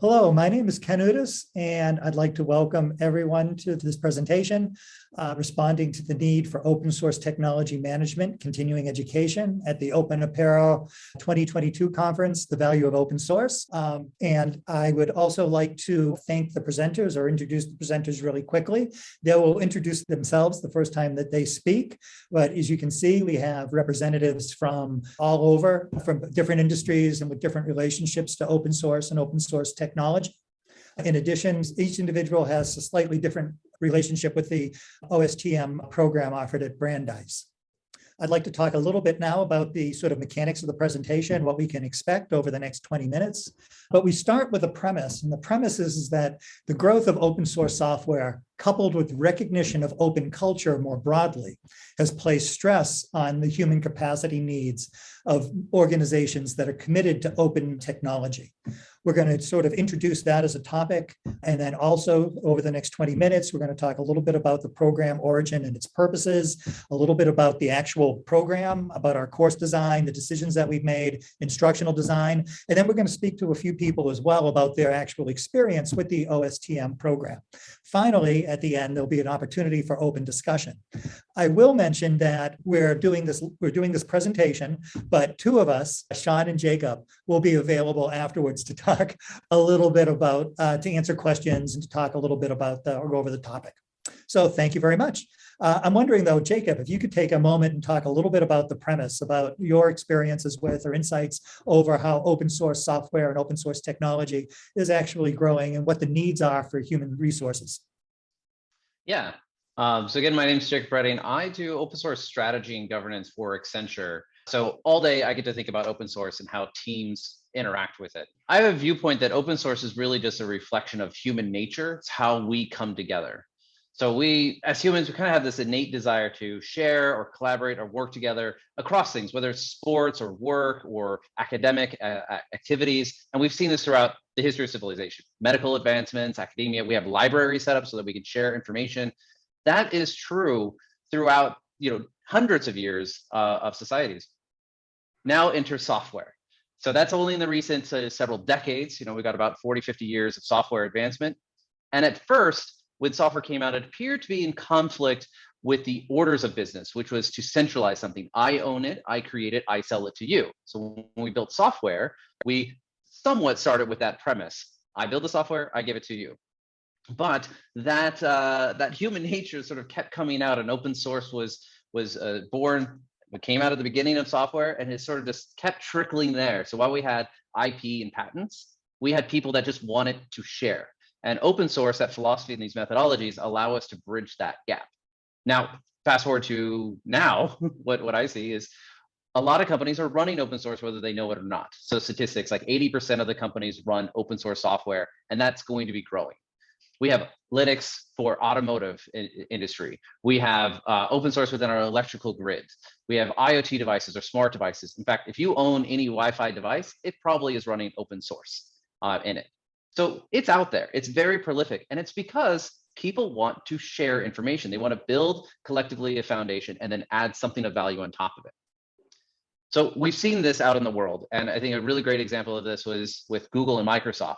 Hello, my name is Ken Udas, and I'd like to welcome everyone to this presentation, uh, responding to the need for open source technology management, continuing education at the Open Apereo 2022 conference, The Value of Open Source. Um, and I would also like to thank the presenters or introduce the presenters really quickly. They will introduce themselves the first time that they speak. But as you can see, we have representatives from all over, from different industries and with different relationships to open source and open source technology. In addition, each individual has a slightly different relationship with the OSTM program offered at Brandeis. I'd like to talk a little bit now about the sort of mechanics of the presentation, what we can expect over the next 20 minutes. But we start with a premise, and the premise is, is that the growth of open source software coupled with recognition of open culture more broadly, has placed stress on the human capacity needs of organizations that are committed to open technology. We're going to sort of introduce that as a topic. And then also over the next 20 minutes, we're going to talk a little bit about the program origin and its purposes, a little bit about the actual program, about our course design, the decisions that we've made, instructional design. And then we're going to speak to a few people as well about their actual experience with the OSTM program. Finally, at the end, there'll be an opportunity for open discussion. I will mention that we're doing this, we're doing this presentation, but two of us, Sean and Jacob, will be available afterwards to talk a little bit about, uh, to answer questions and to talk a little bit about the, or go over the topic. So thank you very much. Uh, I'm wondering though, Jacob, if you could take a moment and talk a little bit about the premise, about your experiences with or insights over how open source software and open source technology is actually growing and what the needs are for human resources. Yeah. Um, so again, my name is Jacob Redding. I do open source strategy and governance for Accenture. So all day I get to think about open source and how teams interact with it. I have a viewpoint that open source is really just a reflection of human nature. It's how we come together. So we, as humans, we kind of have this innate desire to share or collaborate or work together across things, whether it's sports or work or academic uh, activities. And we've seen this throughout the history of civilization, medical advancements, academia. We have libraries set up so that we can share information. That is true throughout, you know, hundreds of years uh, of societies. Now enter software. So that's only in the recent uh, several decades. You know, we got about 40, 50 years of software advancement. And at first, when software came out, it appeared to be in conflict with the orders of business, which was to centralize something. I own it, I create it, I sell it to you. So when we built software, we somewhat started with that premise. I build the software, I give it to you. But that uh, that human nature sort of kept coming out, and open source was was uh, born. It came out at the beginning of software, and it sort of just kept trickling there. So while we had IP and patents, we had people that just wanted to share. And open source, that philosophy and these methodologies allow us to bridge that gap. Now, fast forward to now, what, what I see is a lot of companies are running open source whether they know it or not. So statistics like 80% of the companies run open source software, and that's going to be growing. We have Linux for automotive industry. We have uh, open source within our electrical grid. We have IoT devices or smart devices. In fact, if you own any Wi-Fi device, it probably is running open source uh, in it. So it's out there. It's very prolific. And it's because people want to share information. They want to build collectively a foundation and then add something of value on top of it. So we've seen this out in the world. And I think a really great example of this was with Google and Microsoft.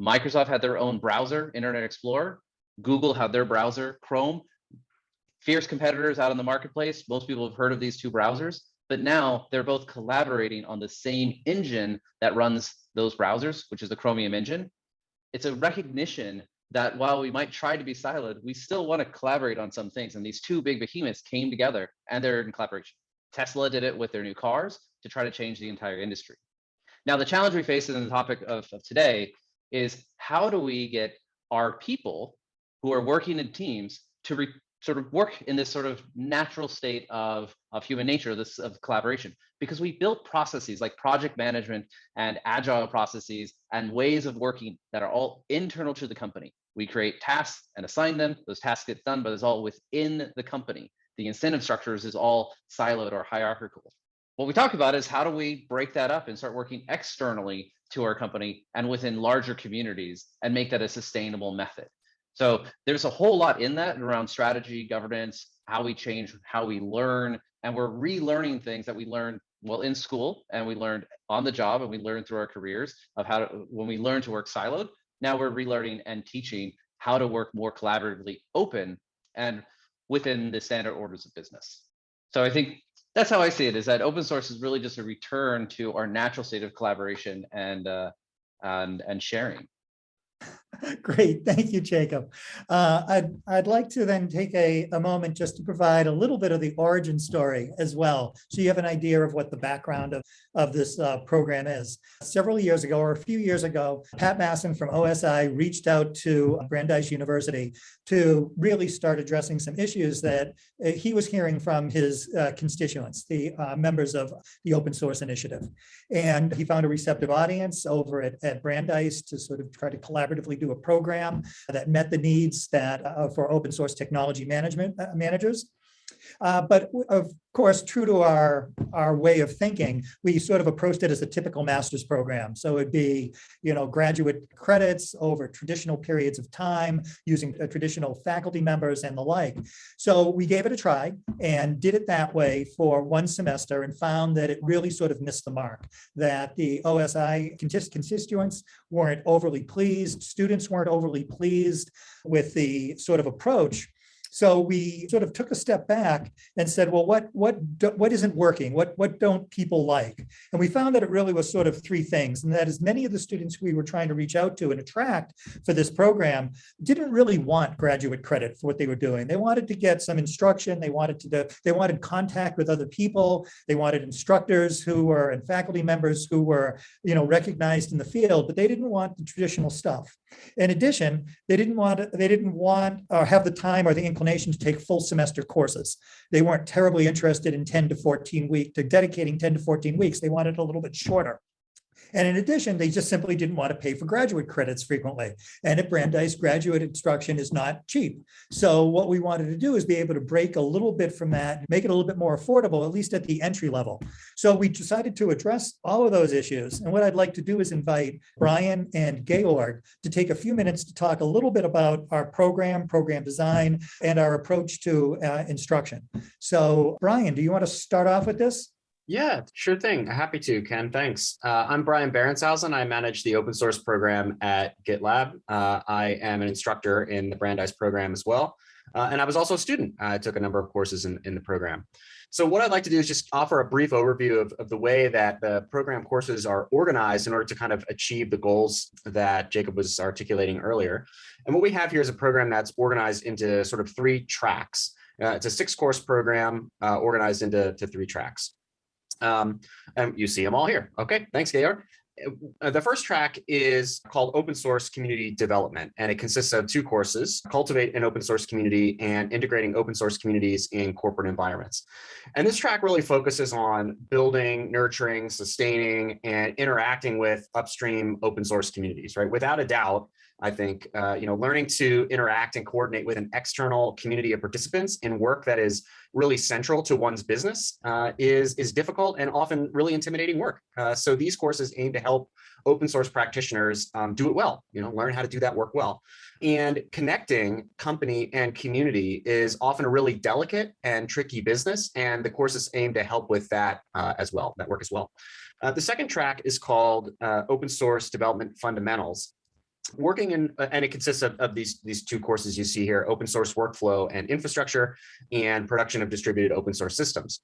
Microsoft had their own browser, Internet Explorer. Google had their browser, Chrome. Fierce competitors out in the marketplace. Most people have heard of these two browsers, but now they're both collaborating on the same engine that runs those browsers, which is the Chromium engine. It's a recognition that while we might try to be siloed, we still want to collaborate on some things. And these two big behemoths came together and they're in collaboration. Tesla did it with their new cars to try to change the entire industry. Now, the challenge we face in the topic of, of today is how do we get our people who are working in teams to sort of work in this sort of natural state of, of human nature, this of collaboration, because we built processes like project management and agile processes and ways of working that are all internal to the company. We create tasks and assign them, those tasks get done, but it's all within the company. The incentive structures is all siloed or hierarchical. What we talk about is how do we break that up and start working externally to our company and within larger communities and make that a sustainable method. So there's a whole lot in that around strategy, governance, how we change, how we learn, and we're relearning things that we learned well in school and we learned on the job and we learned through our careers of how to when we learned to work siloed now we're relearning and teaching how to work more collaboratively open and within the standard orders of business so i think that's how i see it is that open source is really just a return to our natural state of collaboration and uh, and and sharing Great, thank you, Jacob. Uh, I'd, I'd like to then take a, a moment just to provide a little bit of the origin story as well. So you have an idea of what the background of, of this uh, program is. Several years ago, or a few years ago, Pat Masson from OSI reached out to Brandeis University to really start addressing some issues that uh, he was hearing from his uh, constituents, the uh, members of the open source initiative. And he found a receptive audience over at, at Brandeis to sort of try to collaboratively do a program that met the needs that uh, for open source technology management uh, managers. Uh, but of course, true to our, our way of thinking, we sort of approached it as a typical master's program. So it'd be, you know, graduate credits over traditional periods of time using uh, traditional faculty members and the like. So we gave it a try and did it that way for one semester and found that it really sort of missed the mark, that the OSI constituents weren't overly pleased, students weren't overly pleased with the sort of approach so we sort of took a step back and said, well, what what what isn't working? What what don't people like? And we found that it really was sort of three things, and that is many of the students we were trying to reach out to and attract for this program didn't really want graduate credit for what they were doing. They wanted to get some instruction. They wanted to do, they wanted contact with other people. They wanted instructors who were and faculty members who were you know recognized in the field, but they didn't want the traditional stuff. In addition, they didn't want they didn't want or have the time or the inclination to take full semester courses. They weren't terribly interested in 10 to 14 week to dedicating 10 to 14 weeks. They wanted a little bit shorter. And in addition, they just simply didn't want to pay for graduate credits frequently. And at Brandeis, graduate instruction is not cheap. So what we wanted to do is be able to break a little bit from that, make it a little bit more affordable, at least at the entry level. So we decided to address all of those issues. And what I'd like to do is invite Brian and Georg to take a few minutes to talk a little bit about our program, program design, and our approach to uh, instruction. So Brian, do you want to start off with this? Yeah, sure thing. Happy to, Ken. Thanks. Uh, I'm Brian Behrenshausen. I manage the open source program at GitLab. Uh, I am an instructor in the Brandeis program as well. Uh, and I was also a student. I took a number of courses in, in the program. So what I'd like to do is just offer a brief overview of, of the way that the program courses are organized in order to kind of achieve the goals that Jacob was articulating earlier. And what we have here is a program that's organized into sort of three tracks. Uh, it's a six course program uh, organized into three tracks. Um, and you see them all here. Okay, thanks, Georg. Uh, the first track is called Open Source Community Development, and it consists of two courses, Cultivate an Open Source Community and Integrating Open Source Communities in Corporate Environments. And this track really focuses on building, nurturing, sustaining, and interacting with upstream open source communities, right? Without a doubt, I think, uh, you know, learning to interact and coordinate with an external community of participants in work that is really central to one's business uh, is, is difficult and often really intimidating work. Uh, so these courses aim to help open source practitioners um, do it well, you know, learn how to do that work well. And connecting company and community is often a really delicate and tricky business. And the courses aim to help with that uh, as well, that work as well. Uh, the second track is called uh, Open Source Development Fundamentals working in, uh, and it consists of, of, these, these two courses you see here, open source workflow and infrastructure and production of distributed open source systems.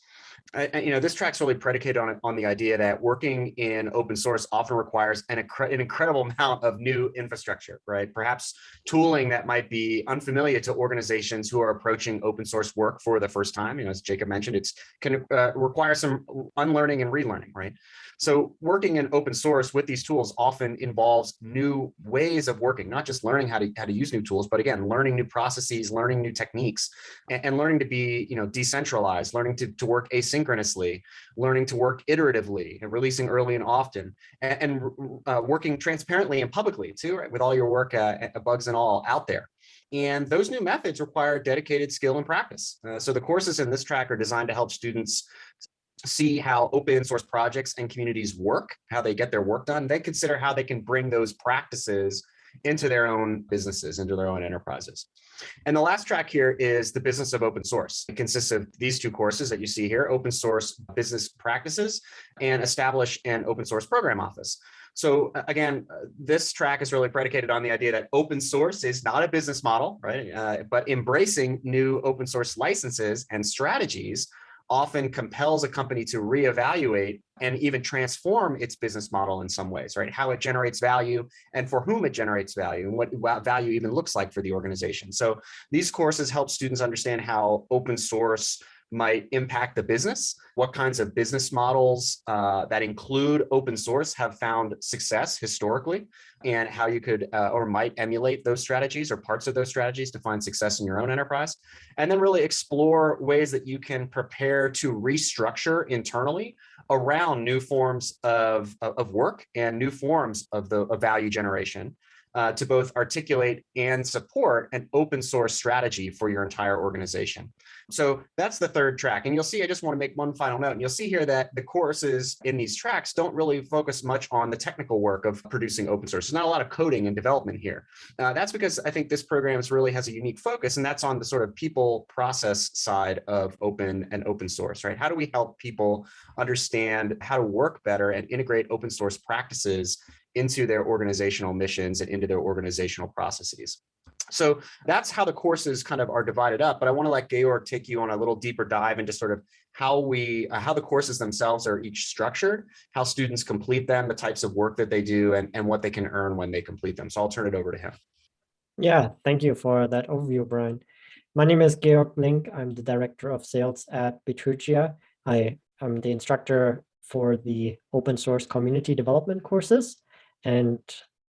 You know, this track's really predicated on, on the idea that working in open source often requires an, an incredible amount of new infrastructure, right? Perhaps tooling that might be unfamiliar to organizations who are approaching open source work for the first time. You know, as Jacob mentioned, it's can uh, require some unlearning and relearning, right? So working in open source with these tools often involves new ways of working, not just learning how to, how to use new tools, but again, learning new processes, learning new techniques, and, and learning to be you know, decentralized, learning to, to work asynchronously, learning to work iteratively, and releasing early and often, and, and uh, working transparently and publicly too, right, with all your work uh, bugs and all out there. And those new methods require dedicated skill and practice. Uh, so the courses in this track are designed to help students see how open source projects and communities work, how they get their work done, then consider how they can bring those practices into their own businesses, into their own enterprises. And the last track here is the business of open source. It consists of these two courses that you see here, open source business practices and establish an open source program office. So again, uh, this track is really predicated on the idea that open source is not a business model, right? Uh, but embracing new open source licenses and strategies often compels a company to reevaluate and even transform its business model in some ways, right? How it generates value and for whom it generates value and what value even looks like for the organization. So these courses help students understand how open source might impact the business, what kinds of business models uh, that include open source have found success historically, and how you could uh, or might emulate those strategies or parts of those strategies to find success in your own enterprise. And then really explore ways that you can prepare to restructure internally around new forms of, of work and new forms of the of value generation uh, to both articulate and support an open source strategy for your entire organization. So that's the third track. And you'll see, I just want to make one final note. And you'll see here that the courses in these tracks don't really focus much on the technical work of producing open source. There's not a lot of coding and development here. Uh, that's because I think this program really has a unique focus, and that's on the sort of people process side of open and open source, right? How do we help people understand how to work better and integrate open source practices into their organizational missions and into their organizational processes. So that's how the courses kind of are divided up. But I want to let Georg take you on a little deeper dive into sort of how we, uh, how the courses themselves are each structured, how students complete them, the types of work that they do, and, and what they can earn when they complete them. So I'll turn it over to him. Yeah, thank you for that overview, Brian. My name is Georg Link. I'm the Director of Sales at Bitergia. I am the instructor for the open source community development courses. And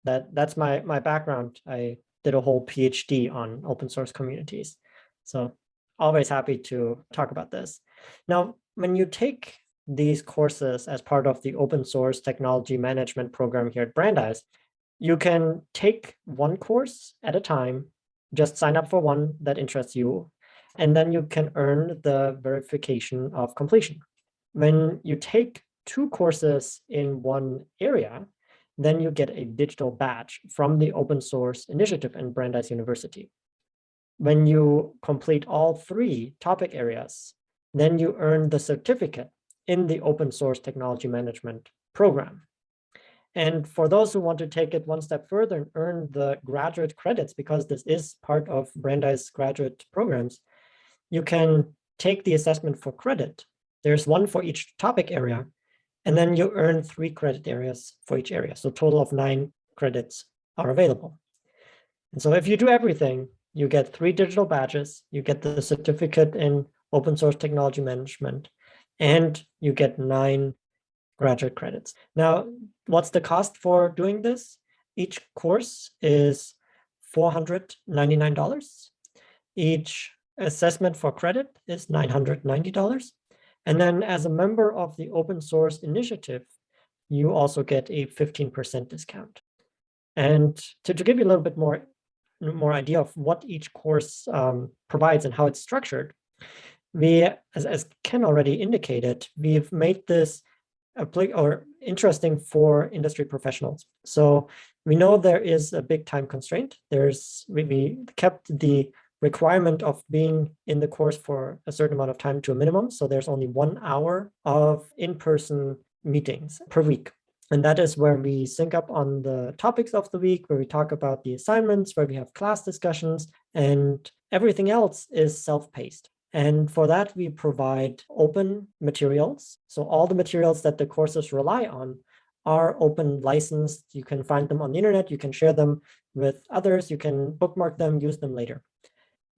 that that's my, my background. I did a whole PhD on open source communities. So always happy to talk about this. Now, when you take these courses as part of the open source technology management program here at Brandeis, you can take one course at a time, just sign up for one that interests you, and then you can earn the verification of completion. When you take two courses in one area, then you get a digital badge from the open source initiative in Brandeis University. When you complete all three topic areas, then you earn the certificate in the open source technology management program. And for those who want to take it one step further and earn the graduate credits, because this is part of Brandeis graduate programs, you can take the assessment for credit. There's one for each topic area, and then you earn three credit areas for each area. So total of nine credits are available. And so if you do everything, you get three digital badges, you get the certificate in open source technology management, and you get nine graduate credits. Now, what's the cost for doing this? Each course is $499. Each assessment for credit is $990. And then as a member of the open source initiative, you also get a 15% discount. And to, to give you a little bit more, more idea of what each course um, provides and how it's structured, we, as, as Ken already indicated, we've made this or interesting for industry professionals. So we know there is a big time constraint. There's we, we kept the requirement of being in the course for a certain amount of time to a minimum. So there's only one hour of in-person meetings per week. And that is where we sync up on the topics of the week, where we talk about the assignments, where we have class discussions, and everything else is self-paced. And for that, we provide open materials. So all the materials that the courses rely on are open licensed. You can find them on the internet. You can share them with others. You can bookmark them, use them later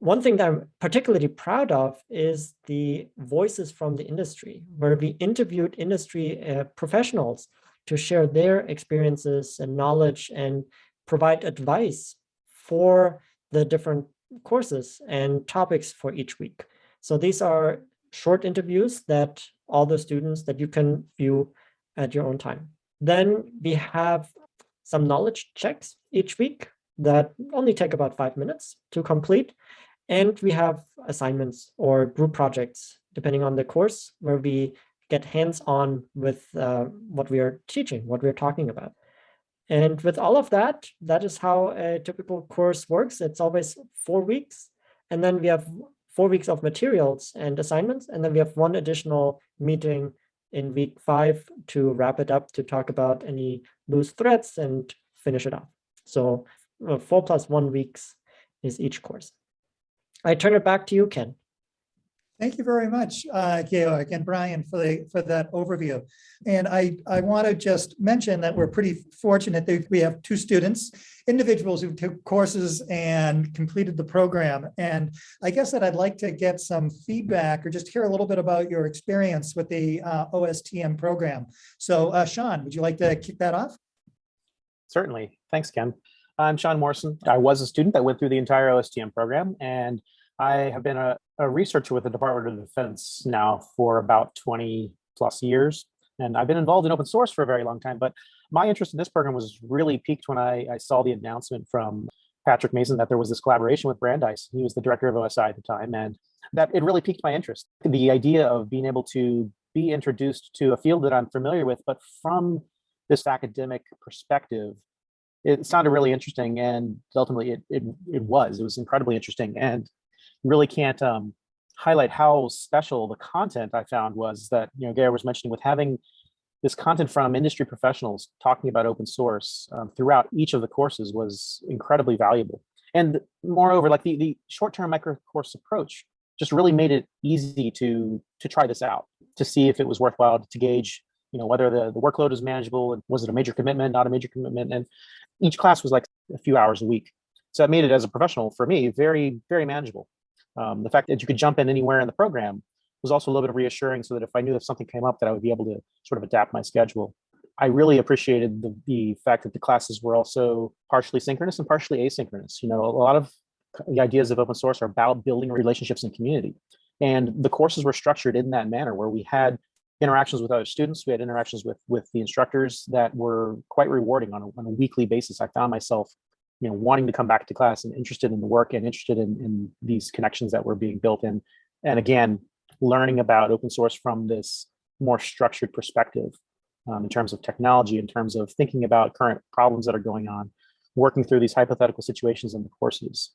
one thing that I'm particularly proud of is the voices from the industry, where we interviewed industry uh, professionals to share their experiences and knowledge and provide advice for the different courses and topics for each week. So these are short interviews that all the students that you can view at your own time. Then we have some knowledge checks each week that only take about five minutes to complete. And we have assignments or group projects, depending on the course, where we get hands-on with uh, what we are teaching, what we're talking about. And with all of that, that is how a typical course works. It's always four weeks. And then we have four weeks of materials and assignments. And then we have one additional meeting in week five to wrap it up to talk about any loose threads and finish it off. So uh, four plus one weeks is each course. I turn it back to you, Ken. Thank you very much, uh, Georg and Brian for the, for that overview. And I, I want to just mention that we're pretty fortunate that we have two students, individuals who took courses and completed the program. And I guess that I'd like to get some feedback or just hear a little bit about your experience with the uh, OSTM program. So uh, Sean, would you like to kick that off? Certainly. Thanks, Ken. I'm Sean Morrison. I was a student that went through the entire OSTM program, and I have been a, a researcher with the Department of Defense now for about 20 plus years. And I've been involved in open source for a very long time, but my interest in this program was really peaked when I, I saw the announcement from Patrick Masson that there was this collaboration with Brandeis. He was the director of OSI at the time, and that it really piqued my interest. The idea of being able to be introduced to a field that I'm familiar with, but from this academic perspective, it sounded really interesting and ultimately it, it, it was, it was incredibly interesting. And really can't um, highlight how special the content I found was that, you know, Gary was mentioning with having this content from industry professionals talking about open source um, throughout each of the courses was incredibly valuable. And moreover, like the, the short-term micro course approach just really made it easy to, to try this out, to see if it was worthwhile to gauge, you know, whether the, the workload is manageable and was it a major commitment, not a major commitment. And each class was like a few hours a week. So that made it as a professional for me, very, very manageable. Um, the fact that you could jump in anywhere in the program was also a little bit reassuring so that if I knew if something came up that I would be able to sort of adapt my schedule. I really appreciated the, the fact that the classes were also partially synchronous and partially asynchronous. You know, a lot of the ideas of open source are about building relationships and community. And the courses were structured in that manner where we had interactions with other students, we had interactions with, with the instructors that were quite rewarding on a, on a weekly basis. I found myself you know, wanting to come back to class and interested in the work and interested in, in these connections that were being built in. And again, learning about open source from this more structured perspective um, in terms of technology, in terms of thinking about current problems that are going on, working through these hypothetical situations in the courses.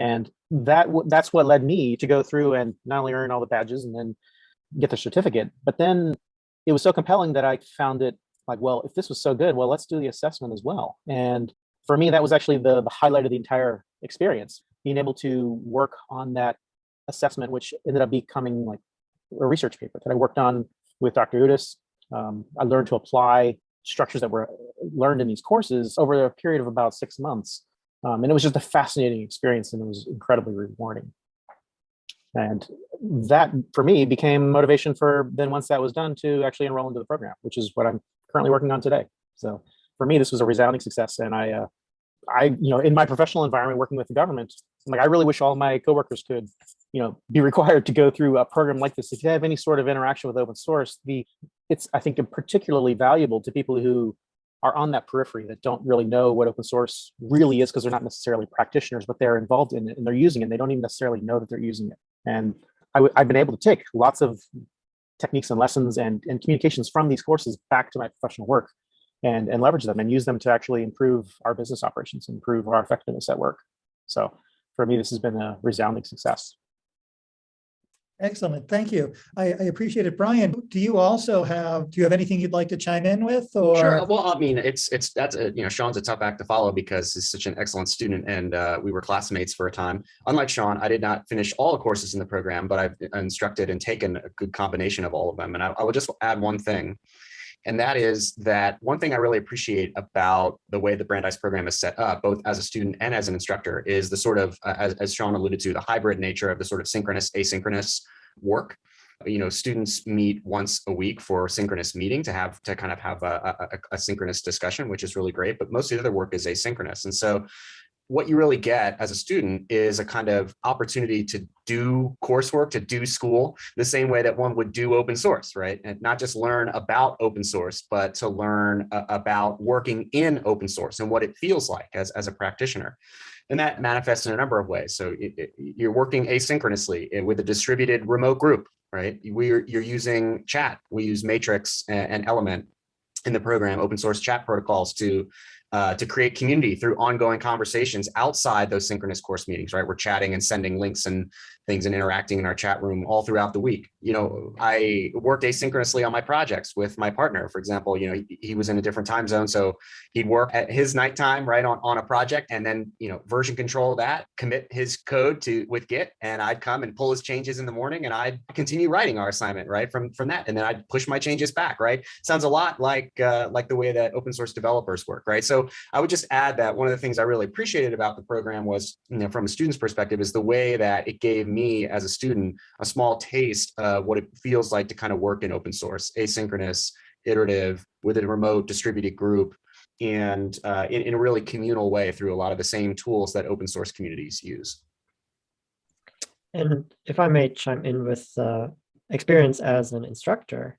And that that's what led me to go through and not only earn all the badges and then get the certificate, but then it was so compelling that I found it like, well, if this was so good, well, let's do the assessment as well. And for me, that was actually the, the highlight of the entire experience, being able to work on that assessment, which ended up becoming like a research paper that I worked on with Dr. Udas. Um, I learned to apply structures that were learned in these courses over a period of about six months. Um, and it was just a fascinating experience and it was incredibly rewarding. And that for me became motivation for then once that was done to actually enroll into the program, which is what I'm currently working on today. So for me, this was a resounding success. And I, uh, I, you know, in my professional environment, working with the government, like, I really wish all my coworkers could, you know, be required to go through a program like this. If you have any sort of interaction with open source, the, it's, I think, particularly valuable to people who are on that periphery that don't really know what open source really is because they're not necessarily practitioners, but they're involved in it and they're using it. And they don't even necessarily know that they're using it. And I've been able to take lots of techniques and lessons and, and communications from these courses back to my professional work and, and leverage them and use them to actually improve our business operations, improve our effectiveness at work. So for me, this has been a resounding success. Excellent. Thank you. I, I, appreciate it. Brian, do you also have, do you have anything you'd like to chime in with or? Sure. Well, I mean, it's, it's, that's a, you know, Sean's a tough act to follow because he's such an excellent student and uh, we were classmates for a time. Unlike Sean, I did not finish all the courses in the program, but I've instructed and taken a good combination of all of them. And I, I will just add one thing and that is that one thing I really appreciate about the way the Brandeis program is set up, both as a student and as an instructor, is the sort of, uh, as, as Sean alluded to, the hybrid nature of the sort of synchronous, asynchronous work you know, students meet once a week for synchronous meeting to have to kind of have a, a, a, synchronous discussion, which is really great, but most of the other work is asynchronous. And so what you really get as a student is a kind of opportunity to do coursework, to do school the same way that one would do open source, right? And not just learn about open source, but to learn uh, about working in open source and what it feels like as, as a practitioner. And that manifests in a number of ways. So it, it, you're working asynchronously eh, with a distributed remote group, right? We're, you're using chat. We use Matrix and, and Element in the program, open source chat protocols to uh, to create community through ongoing conversations outside those synchronous course meetings, right? We're chatting and sending links and things and interacting in our chat room all throughout the week. You know, I worked asynchronously on my projects with my partner. For example, you know, he, he was in a different time zone. So he'd work at his nighttime, right, on, on a project and then, you know, version control that, commit his code to with Git, and I'd come and pull his changes in the morning and I'd continue writing our assignment, right, from, from that. And then I'd push my changes back, right? Sounds a lot like, uh, like the way that open source developers work, right? So I would just add that one of the things I really appreciated about the program was, you know, from a student's perspective, is the way that it gave me as a student a small taste of what it feels like to kind of work in open source, asynchronous, iterative, with a remote distributed group, and uh, in, in a really communal way through a lot of the same tools that open source communities use. And if I may chime in with uh, experience as an instructor,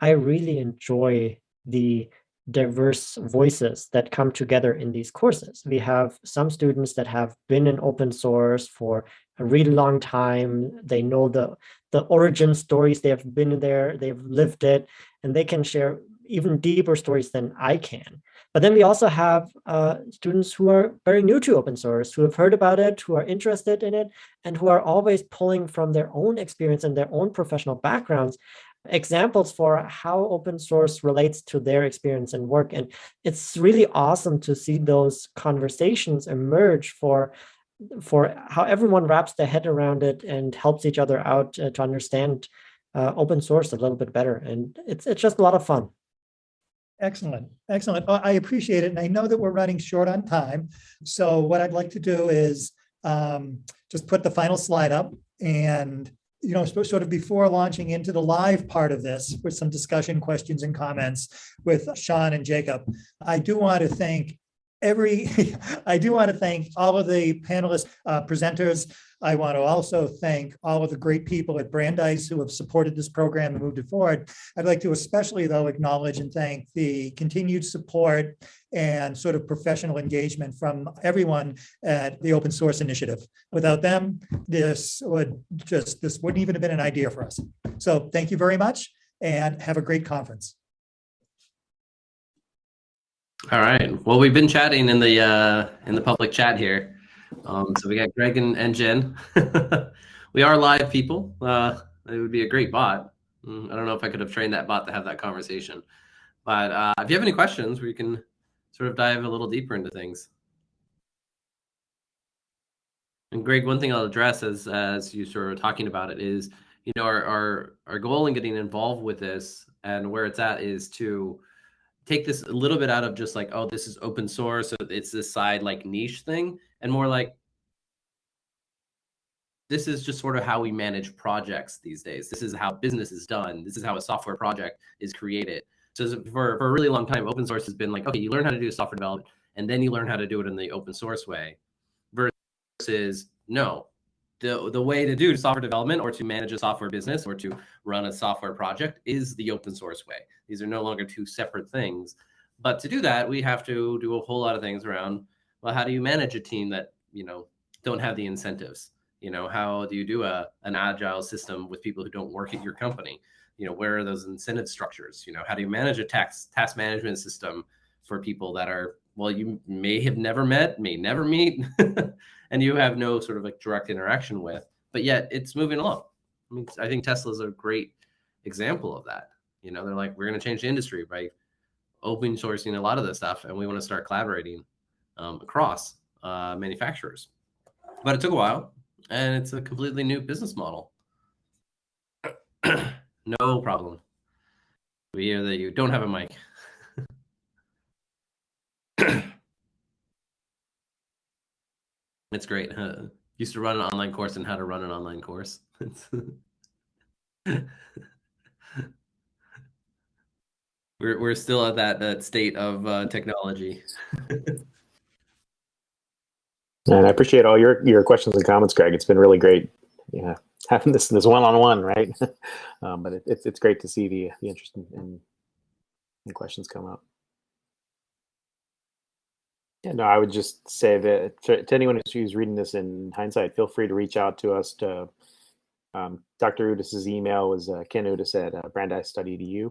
I really enjoy the diverse voices that come together in these courses. We have some students that have been in open source for a really long time. They know the, the origin stories, they have been there, they've lived it, and they can share even deeper stories than I can. But then we also have uh, students who are very new to open source, who have heard about it, who are interested in it, and who are always pulling from their own experience and their own professional backgrounds examples for how open source relates to their experience and work. And it's really awesome to see those conversations emerge for for how everyone wraps their head around it and helps each other out uh, to understand uh, open source a little bit better. And it's, it's just a lot of fun. Excellent, excellent. I appreciate it. And I know that we're running short on time. So what I'd like to do is um, just put the final slide up and you know, sort of before launching into the live part of this with some discussion, questions and comments with Sean and Jacob, I do want to thank every, I do want to thank all of the panelists, uh, presenters. I want to also thank all of the great people at Brandeis who have supported this program and moved it forward. I'd like to especially though acknowledge and thank the continued support and sort of professional engagement from everyone at the open source initiative. Without them, this would just, this wouldn't even have been an idea for us. So thank you very much and have a great conference. All right. Well, we've been chatting in the uh, in the public chat here. Um, so we got Greg and, and Jen. we are live people. Uh, it would be a great bot. Mm, I don't know if I could have trained that bot to have that conversation. But uh, if you have any questions, we can sort of dive a little deeper into things. And Greg, one thing I'll address as as you sort of talking about it is, you know, our our our goal in getting involved with this and where it's at is to take this a little bit out of just like, oh, this is open source, so it's this side like niche thing, and more like this is just sort of how we manage projects these days. This is how business is done. This is how a software project is created. So for, for a really long time, open source has been like, okay, you learn how to do software development, and then you learn how to do it in the open source way. Versus no, the the way to do software development or to manage a software business or to run a software project is the open source way. These are no longer two separate things. But to do that, we have to do a whole lot of things around, well, how do you manage a team that, you know, don't have the incentives? You know, how do you do a an agile system with people who don't work at your company? You know, where are those incentive structures? You know, how do you manage a tax task management system for people that are well, you may have never met, may never meet, and you have no sort of like direct interaction with, but yet it's moving along. I mean, I think Tesla is a great example of that. You know, they're like, we're going to change the industry by open sourcing a lot of this stuff, and we want to start collaborating um, across uh, manufacturers. But it took a while, and it's a completely new business model. no problem. We hear that you don't have a mic. it's great. Huh? Used to run an online course on how to run an online course. we're we're still at that that state of uh, technology. and I appreciate all your your questions and comments, Greg. It's been really great. Yeah, having this this one on one, right? um, but it, it's it's great to see the the interest in, in, in questions come up. Yeah, no, I would just say that to, to anyone who's reading this in hindsight, feel free to reach out to us. To um, Dr. Udas's email was uh, Ken Udis at uh, Brandeis Study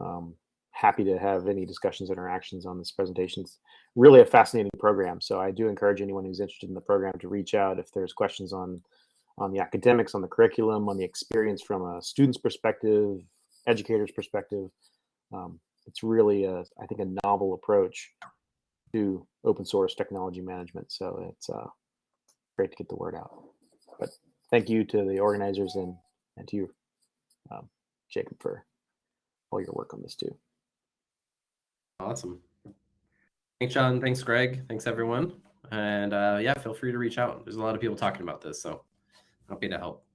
Um, happy to have any discussions, interactions on this presentation. It's really a fascinating program. So I do encourage anyone who's interested in the program to reach out if there's questions on on the academics, on the curriculum, on the experience from a student's perspective, educator's perspective. Um, it's really, a, I think, a novel approach to open source technology management. So it's uh, great to get the word out. But thank you to the organizers and, and to you, um, Jacob, for all your work on this too. Awesome. Thanks, John. Thanks, Greg. Thanks, everyone. And uh, yeah, feel free to reach out. There's a lot of people talking about this, so happy to help.